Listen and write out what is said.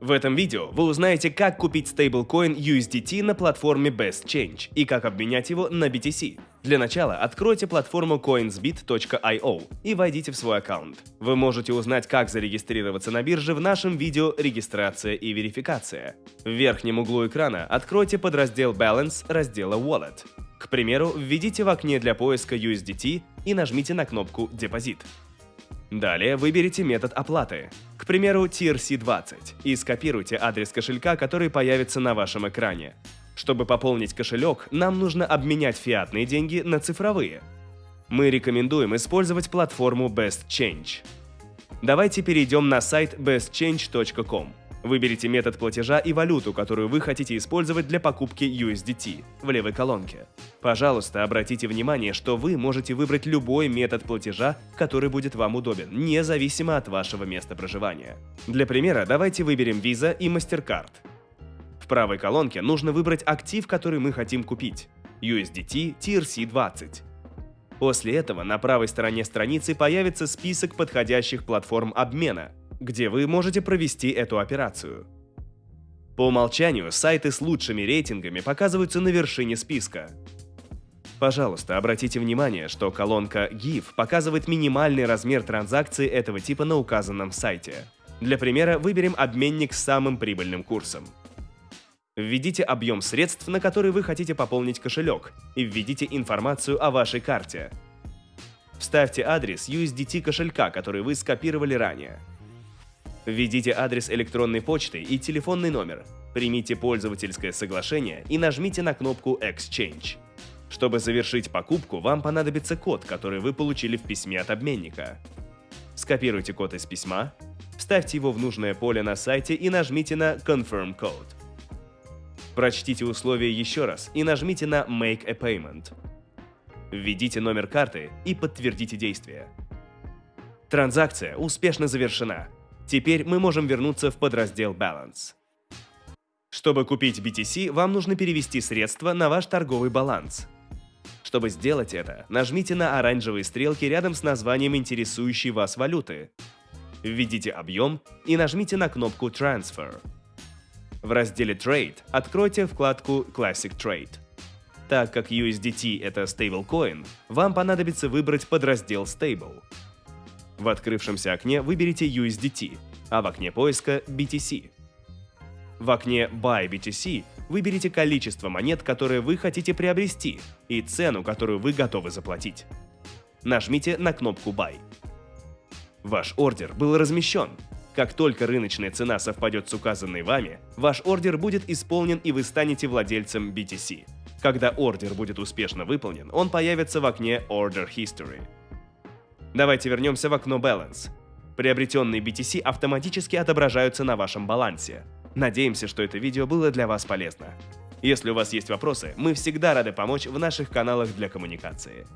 В этом видео вы узнаете, как купить стейблкоин USDT на платформе Best Change и как обменять его на BTC. Для начала откройте платформу coinsbit.io и войдите в свой аккаунт. Вы можете узнать, как зарегистрироваться на бирже в нашем видео «Регистрация и верификация». В верхнем углу экрана откройте подраздел Balance раздела Wallet. К примеру, введите в окне для поиска USDT и нажмите на кнопку «Депозит». Далее выберите метод оплаты, к примеру TRC20, и скопируйте адрес кошелька, который появится на вашем экране. Чтобы пополнить кошелек, нам нужно обменять фиатные деньги на цифровые. Мы рекомендуем использовать платформу Best Change. Давайте перейдем на сайт bestchange.com. Выберите метод платежа и валюту, которую вы хотите использовать для покупки USDT в левой колонке. Пожалуйста, обратите внимание, что вы можете выбрать любой метод платежа, который будет вам удобен, независимо от вашего места проживания. Для примера, давайте выберем Visa и MasterCard. В правой колонке нужно выбрать актив, который мы хотим купить – USDT TRC20. После этого на правой стороне страницы появится список подходящих платформ обмена – где вы можете провести эту операцию. По умолчанию сайты с лучшими рейтингами показываются на вершине списка. Пожалуйста, обратите внимание, что колонка GIF показывает минимальный размер транзакции этого типа на указанном сайте. Для примера выберем обменник с самым прибыльным курсом. Введите объем средств, на который вы хотите пополнить кошелек, и введите информацию о вашей карте. Вставьте адрес USDT кошелька, который вы скопировали ранее. Введите адрес электронной почты и телефонный номер, примите пользовательское соглашение и нажмите на кнопку Exchange. Чтобы завершить покупку, вам понадобится код, который вы получили в письме от обменника. Скопируйте код из письма, вставьте его в нужное поле на сайте и нажмите на Confirm Code. Прочтите условия еще раз и нажмите на Make a Payment. Введите номер карты и подтвердите действие. Транзакция успешно завершена. Теперь мы можем вернуться в подраздел Balance. Чтобы купить BTC, вам нужно перевести средства на ваш торговый баланс. Чтобы сделать это, нажмите на оранжевые стрелки рядом с названием интересующей вас валюты. Введите объем и нажмите на кнопку Transfer. В разделе Trade откройте вкладку Classic Trade. Так как USDT – это stablecoin, вам понадобится выбрать подраздел Stable. В открывшемся окне выберите USDT, а в окне поиска BTC. В окне Buy BTC выберите количество монет, которые вы хотите приобрести, и цену, которую вы готовы заплатить. Нажмите на кнопку Buy. Ваш ордер был размещен. Как только рыночная цена совпадет с указанной вами, ваш ордер будет исполнен и вы станете владельцем BTC. Когда ордер будет успешно выполнен, он появится в окне Order History. Давайте вернемся в окно Balance. Приобретенные BTC автоматически отображаются на вашем балансе. Надеемся, что это видео было для вас полезно. Если у вас есть вопросы, мы всегда рады помочь в наших каналах для коммуникации.